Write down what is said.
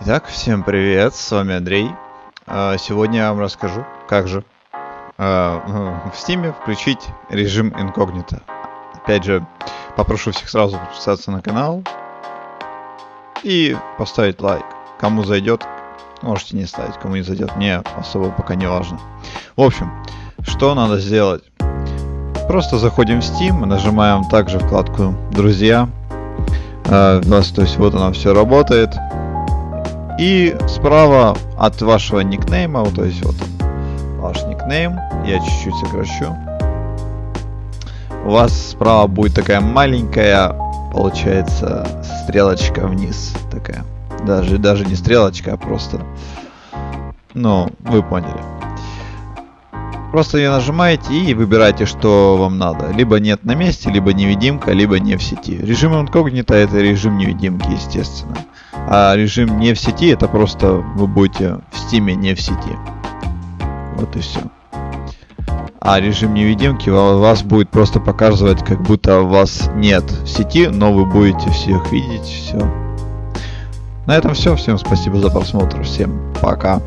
Итак, всем привет, с вами Андрей. А, Сегодня я вам расскажу, как же а, в Steam включить режим инкогнито. Опять же, попрошу всех сразу подписаться на канал и поставить лайк. Кому зайдет, можете не ставить, кому не зайдет, мне особо пока не важно. В общем, что надо сделать? Просто заходим в Steam, нажимаем также вкладку «Друзья». А, то есть вот она все работает. И справа от вашего никнейма, вот, то есть вот ваш никнейм, я чуть-чуть сокращу. У вас справа будет такая маленькая, получается, стрелочка вниз такая. Даже, даже не стрелочка, а просто, ну, вы поняли. Просто ее нажимаете и выбираете, что вам надо. Либо нет на месте, либо невидимка, либо не в сети. Режим инкогнито это режим невидимки, естественно. А режим не в сети это просто вы будете в стиме не в сети. Вот и все. А режим невидимки вас будет просто показывать, как будто вас нет в сети, но вы будете всех видеть, все. На этом все. Всем спасибо за просмотр. Всем пока.